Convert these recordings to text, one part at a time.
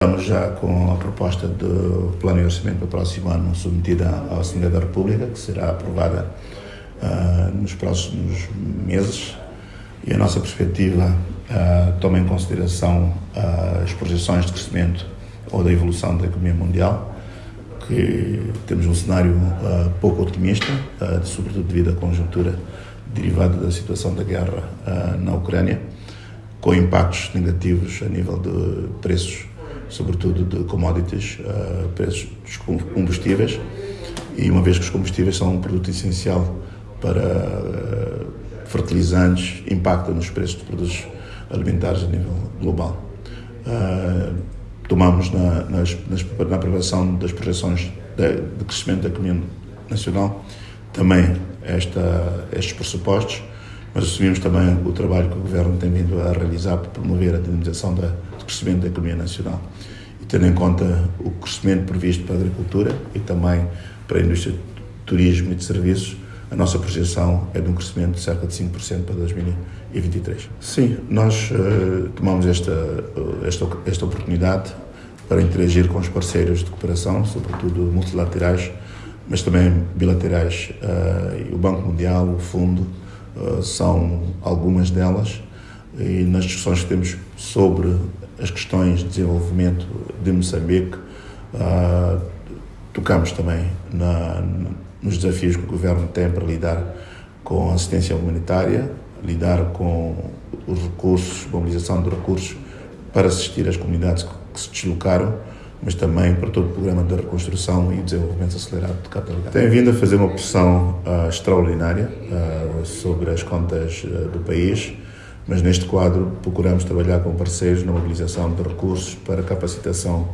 Estamos já com a proposta do plano de orçamento para o próximo ano submetida à Assembleia da República, que será aprovada uh, nos próximos meses. E a nossa perspectiva uh, toma em consideração uh, as projeções de crescimento ou da evolução da economia mundial, que temos um cenário pouco otimista, sobretudo devido à conjuntura derivada da situação da guerra na Ucrânia, com impactos negativos a nível de preços sobretudo de commodities, uh, preços dos combustíveis, e uma vez que os combustíveis são um produto essencial para uh, fertilizantes, impacta nos preços de produtos alimentares a nível global. Uh, tomamos na, nas, nas, na aprovação das projeções de, de, crescimento da economia nacional. Também esta, estes pressupostos, mas assumimos também o trabalho que o Governo tem vindo a realizar para promover a dinamização da, do crescimento da economia nacional. E tendo em conta o crescimento previsto para a agricultura e também para a indústria de turismo e de serviços, a nossa projeção é de um crescimento de cerca de 5% para 2023. Sim, nós uh, tomamos esta, esta, esta oportunidade para interagir com os parceiros de cooperação, sobretudo multilaterais, mas também bilaterais. Uh, o Banco Mundial, o Fundo, são algumas delas, e nas discussões que temos sobre as questões de desenvolvimento de Moçambique, uh, tocamos também na, nos desafios que o governo tem para lidar com a assistência humanitária, lidar com os recursos, mobilização de recursos para assistir as comunidades que se deslocaram, mas também para todo o programa de reconstrução e desenvolvimento acelerado de Cabo Delgado. Tem vindo a fazer uma pressão uh, extraordinária uh, sobre as contas uh, do país, mas neste quadro procuramos trabalhar com parceiros na mobilização de recursos para capacitação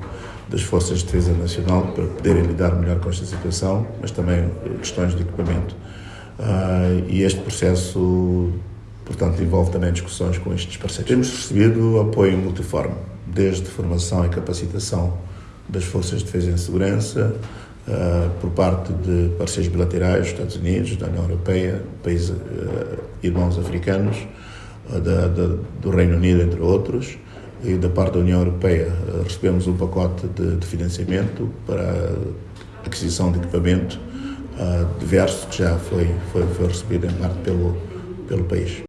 das Forças de Defesa Nacional para poderem lidar melhor com esta situação, mas também questões de equipamento. E este processo, portanto, envolve também discussões com estes parceiros. Temos recebido apoio multiforme, desde formação e capacitação das Forças de Defesa e Segurança, uh, por parte de parceiros bilaterais, Estados Unidos, da União Europeia, países uh, irmãos africanos, da, da, do Reino Unido, entre outros, e da parte da União Europeia eh, recebemos um pacote de, de financiamento para aquisição de equipamento uh, diverso que já foi, foi, foi recebido em parte pelo, pelo país.